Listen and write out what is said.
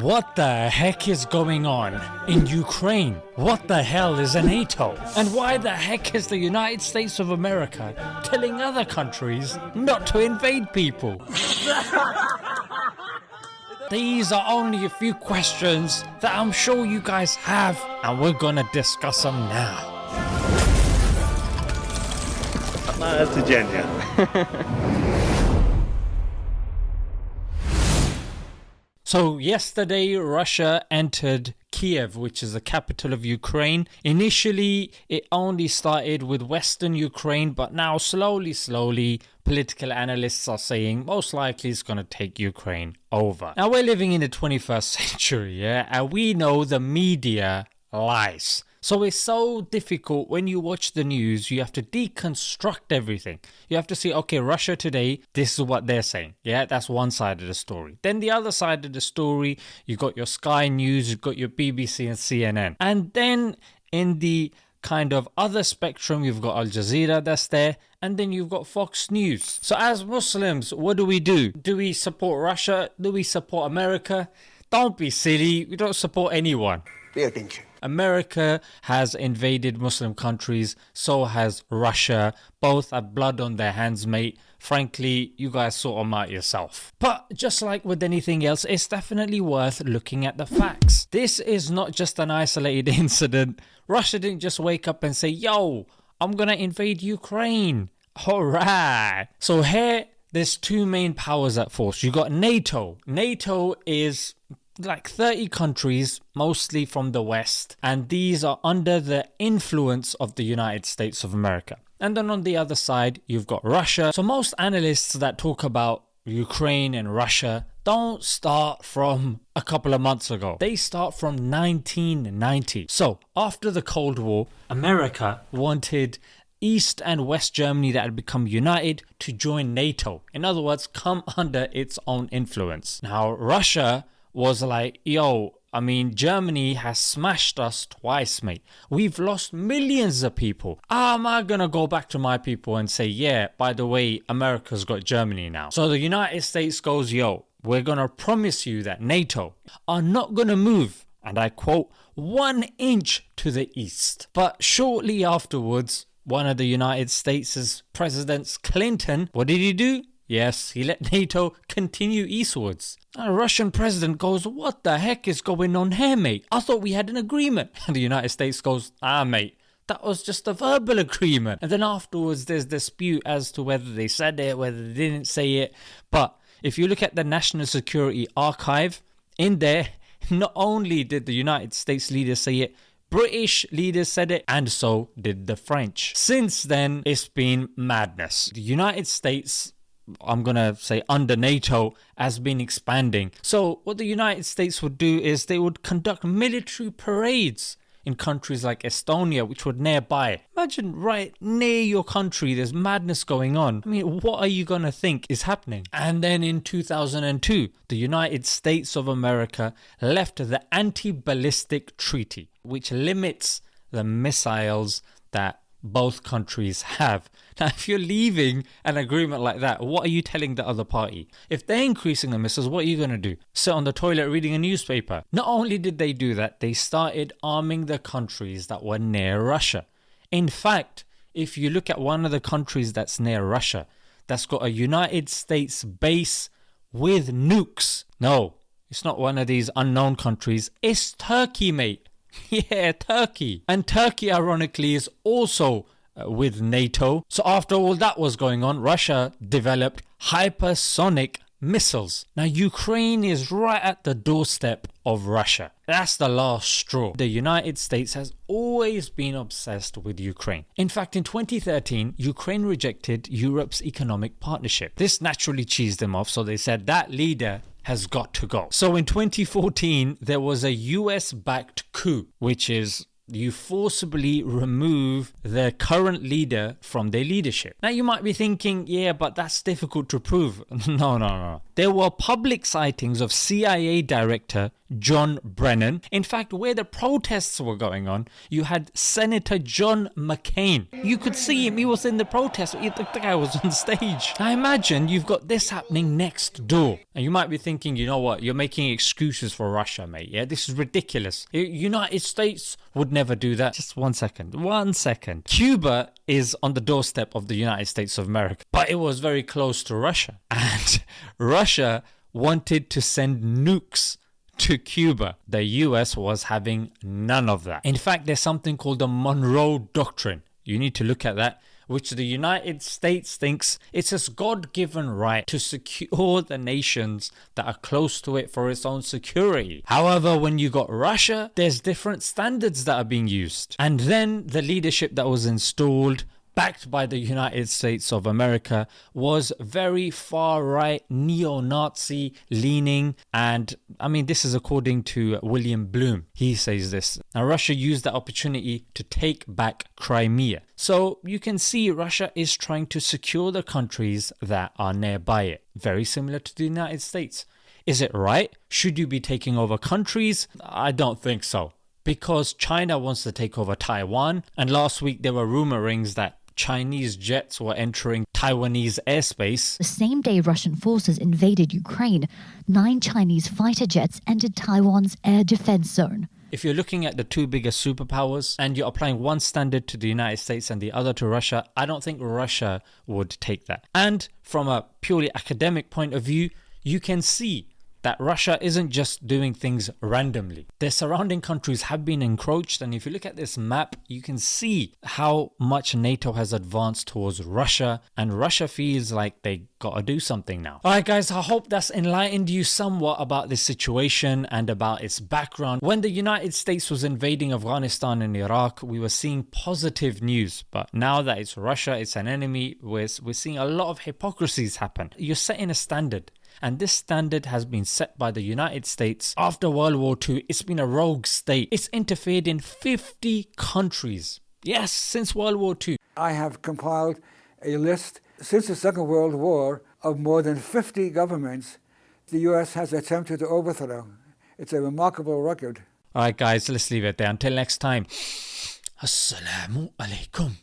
What the heck is going on in Ukraine? What the hell is a NATO? And why the heck is the United States of America telling other countries not to invade people? These are only a few questions that I'm sure you guys have, and we're gonna discuss them now. Codziennie. So, yesterday Russia entered Kiev, which is the capital of Ukraine. Initially, it only started with western Ukraine, but now, slowly, slowly, political analysts are saying most likely it's going to take Ukraine over. Now, we're living in the 21st century, yeah, and we know the media lies. So it's so difficult when you watch the news, you have to deconstruct everything. You have to see, okay, Russia today, this is what they're saying. Yeah, that's one side of the story. Then the other side of the story, you've got your Sky News, you've got your BBC and CNN. And then in the kind of other spectrum, you've got Al Jazeera that's there, and then you've got Fox News. So as Muslims, what do we do? Do we support Russia? Do we support America? Don't be silly. We don't support anyone. Pay attention. America has invaded Muslim countries, so has Russia. Both have blood on their hands, mate. Frankly, you guys sort them out yourself. But just like with anything else, it's definitely worth looking at the facts. This is not just an isolated incident. Russia didn't just wake up and say, yo, I'm gonna invade Ukraine. Alright. So here, there's two main powers at force. You got NATO. NATO is like 30 countries, mostly from the West, and these are under the influence of the United States of America. And then on the other side, you've got Russia. So most analysts that talk about Ukraine and Russia don't start from a couple of months ago. They start from 1990. So after the Cold War, America wanted East and West Germany that had become united to join NATO. In other words, come under its own influence. Now, Russia was like, yo, I mean, Germany has smashed us twice, mate. We've lost millions of people. How am I gonna go back to my people and say, yeah, by the way, America's got Germany now? So the United States goes, yo, we're gonna promise you that NATO are not gonna move, and I quote, one inch to the east. But shortly afterwards, one of the United States' presidents, Clinton, what did he do? Yes, he let NATO continue eastwards. A Russian president goes, What the heck is going on here, mate? I thought we had an agreement. And the United States goes, Ah, mate, that was just a verbal agreement. And then afterwards, there's dispute as to whether they said it, whether they didn't say it. But if you look at the National Security Archive, in there, not only did the United States leader say it, British leaders said it, and so did the French. Since then, it's been madness. The United States I'm going to say under NATO has been expanding. So, what the United States would do is they would conduct military parades in countries like Estonia, which were nearby. Imagine right near your country, there's madness going on. I mean, what are you going to think is happening? And then in 2002, the United States of America left the Anti Ballistic Treaty, which limits the missiles that both countries have. Now, if you're leaving an agreement like that, what are you telling the other party? If they're increasing the missiles, what are you going to do? Sit on the toilet reading a newspaper? Not only did they do that, they started arming the countries that were near Russia. In fact, if you look at one of the countries that's near Russia, that's got a United States base with nukes. No, it's not one of these unknown countries. It's Turkey, mate. Yeah, Turkey. And Turkey, ironically, is also uh, with NATO. So, after all that was going on, Russia developed hypersonic missiles. Now, Ukraine is right at the doorstep of Russia. That's the last straw. The United States has always been obsessed with Ukraine. In fact, in 2013, Ukraine rejected Europe's economic partnership. This naturally cheesed them off, so they said that leader has got to go. So in 2014, there was a US backed coup, which is you forcibly remove the current leader from their leadership. Now you might be thinking, yeah, but that's difficult to prove. no, no, no. There were public sightings of CIA director John Brennan. In fact, where the protests were going on, you had Senator John McCain. You could see him, he was in the protest, the guy was on stage. I imagine you've got this happening next door. And you might be thinking, you know what, you're making excuses for Russia, mate. Yeah, this is ridiculous. United States would never do that. Just one second, one second. Cuba is on the doorstep of the United States of America, but it was very close to Russia. And Russia wanted to send nukes to Cuba. The US was having none of that. In fact, there's something called the Monroe Doctrine. You need to look at that which the United States thinks it's its God given right to secure the nations that are close to it for its own security. However, when you got Russia, there's different standards that are being used. And then the leadership that was installed backed by the United States of America, was very far right, neo Nazi leaning. And I mean, this is according to William Blum. He says this. Now, Russia used that opportunity to take back Crimea. So you can see Russia is trying to secure the countries that are nearby it, very similar to the United States. Is it right? Should you be taking over countries? I don't think so because China wants to take over Taiwan. And last week there were rumorings that Chinese jets were entering Taiwanese airspace. The same day Russian forces invaded Ukraine, nine Chinese fighter jets entered Taiwan's air defense zone. If you're looking at the two biggest superpowers and you're applying one standard to the United States and the other to Russia, I don't think Russia would take that. And from a purely academic point of view, you can see that Russia isn't just doing things randomly. Their surrounding countries have been encroached, and if you look at this map, you can see how much NATO has advanced towards Russia, and Russia feels like they gotta do something now. Alright, guys, I hope that's enlightened you somewhat about this situation and about its background. When the United States was invading Afghanistan and Iraq, we were seeing positive news, but now that it's Russia, it's an enemy, we're, we're seeing a lot of hypocrisies happen. You're setting a standard and this standard has been set by the United States after World War II. It's been a rogue state. It's interfered in 50 countries. Yes, since World War II. I have compiled a list since the Second World War of more than 50 governments the US has attempted to overthrow. It's a remarkable record. Alright, guys, let's leave it there. Until next time. Assalamu alaikum.